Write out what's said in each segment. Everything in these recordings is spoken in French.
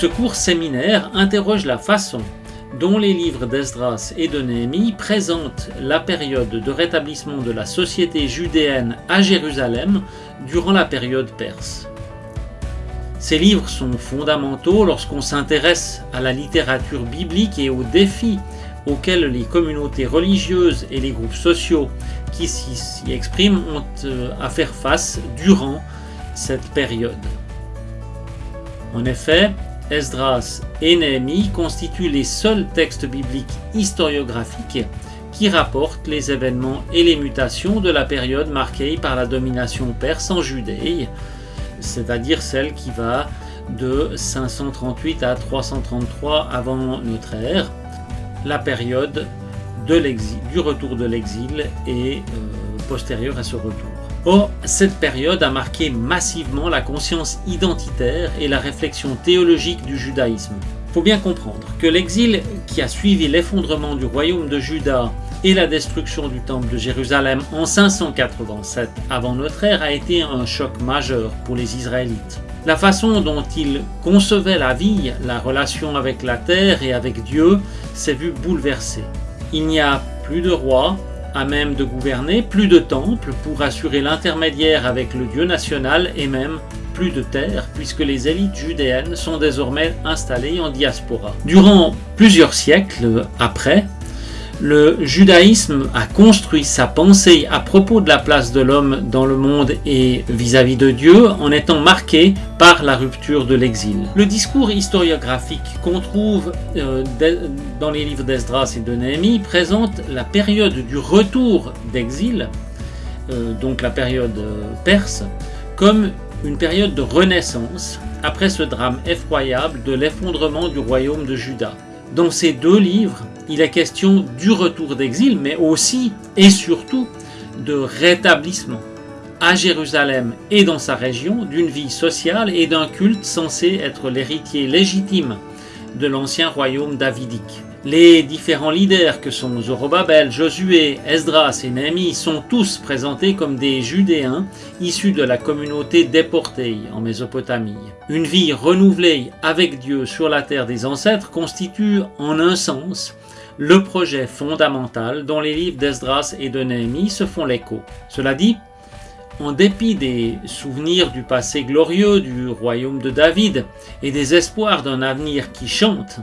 Ce court séminaire interroge la façon dont les livres d'Esdras et de Néhémie présentent la période de rétablissement de la société judéenne à Jérusalem durant la période perse. Ces livres sont fondamentaux lorsqu'on s'intéresse à la littérature biblique et aux défis auxquels les communautés religieuses et les groupes sociaux qui s'y expriment ont euh, à faire face durant cette période. En effet, Esdras et Néhémie constituent les seuls textes bibliques historiographiques qui rapportent les événements et les mutations de la période marquée par la domination perse en Judée, c'est-à-dire celle qui va de 538 à 333 avant notre ère, la période de du retour de l'exil et euh, postérieure à ce retour. Or, cette période a marqué massivement la conscience identitaire et la réflexion théologique du judaïsme. Il faut bien comprendre que l'exil qui a suivi l'effondrement du royaume de Juda et la destruction du temple de Jérusalem en 587 avant notre ère a été un choc majeur pour les Israélites. La façon dont ils concevaient la vie, la relation avec la terre et avec Dieu s'est vue bouleversée. Il n'y a plus de roi à même de gouverner, plus de temples pour assurer l'intermédiaire avec le Dieu national et même plus de terre puisque les élites judéennes sont désormais installées en diaspora. Durant plusieurs siècles après, le judaïsme a construit sa pensée à propos de la place de l'homme dans le monde et vis-à-vis de Dieu en étant marqué par la rupture de l'exil. Le discours historiographique qu'on trouve euh, dans les livres d'Esdras et de Néhémie présente la période du retour d'exil, euh, donc la période euh, perse, comme une période de renaissance après ce drame effroyable de l'effondrement du royaume de Juda. Dans ces deux livres, il est question du retour d'exil, mais aussi et surtout de rétablissement à Jérusalem et dans sa région d'une vie sociale et d'un culte censé être l'héritier légitime de l'ancien royaume davidique. Les différents leaders que sont Zorobabel, Josué, Esdras et Néhémie sont tous présentés comme des Judéens issus de la communauté déportée en Mésopotamie. Une vie renouvelée avec Dieu sur la terre des ancêtres constitue en un sens le projet fondamental dont les livres d'Esdras et de Néhémie se font l'écho. Cela dit, en dépit des souvenirs du passé glorieux du royaume de David et des espoirs d'un avenir qui chante,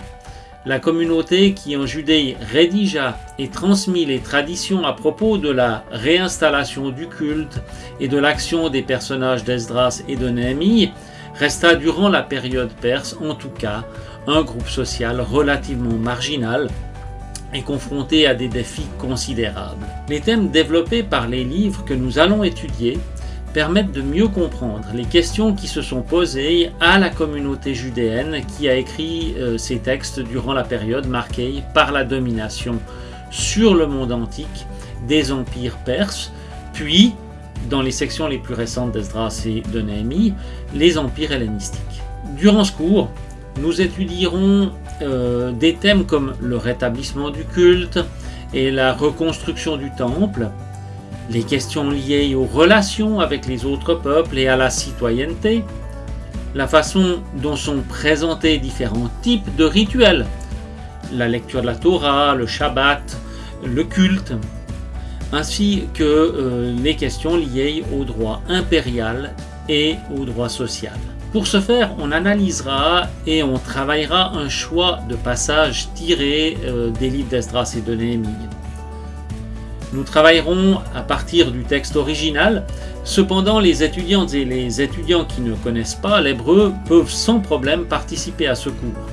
la communauté qui en Judée rédigea et transmit les traditions à propos de la réinstallation du culte et de l'action des personnages d'Esdras et de Néhémie resta durant la période perse en tout cas un groupe social relativement marginal est confronté à des défis considérables. Les thèmes développés par les livres que nous allons étudier permettent de mieux comprendre les questions qui se sont posées à la communauté judéenne qui a écrit euh, ces textes durant la période marquée par la domination sur le monde antique des empires perses, puis, dans les sections les plus récentes d'Esdras et de Néhémie, les empires hellénistiques. Durant ce cours, nous étudierons euh, des thèmes comme le rétablissement du culte et la reconstruction du temple, les questions liées aux relations avec les autres peuples et à la citoyenneté, la façon dont sont présentés différents types de rituels, la lecture de la Torah, le Shabbat, le culte, ainsi que euh, les questions liées au droit impérial et au droit social. Pour ce faire, on analysera et on travaillera un choix de passages tirés euh, des livres d'Esdras et de Néhémie. Nous travaillerons à partir du texte original, cependant les étudiantes et les étudiants qui ne connaissent pas l'hébreu peuvent sans problème participer à ce cours.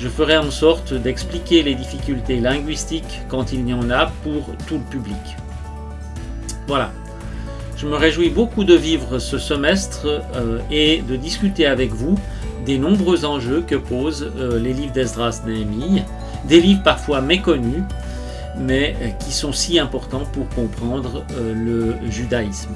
Je ferai en sorte d'expliquer les difficultés linguistiques quand il y en a pour tout le public. Voilà, je me réjouis beaucoup de vivre ce semestre euh, et de discuter avec vous des nombreux enjeux que posent euh, les livres d'Esdras Néhémie, des livres parfois méconnus, mais euh, qui sont si importants pour comprendre le judaïsme.